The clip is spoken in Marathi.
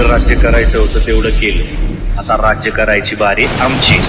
जेवढं राज्य करायचं होतं तेवढं केलं. आता राज्य करायची बारी आमची.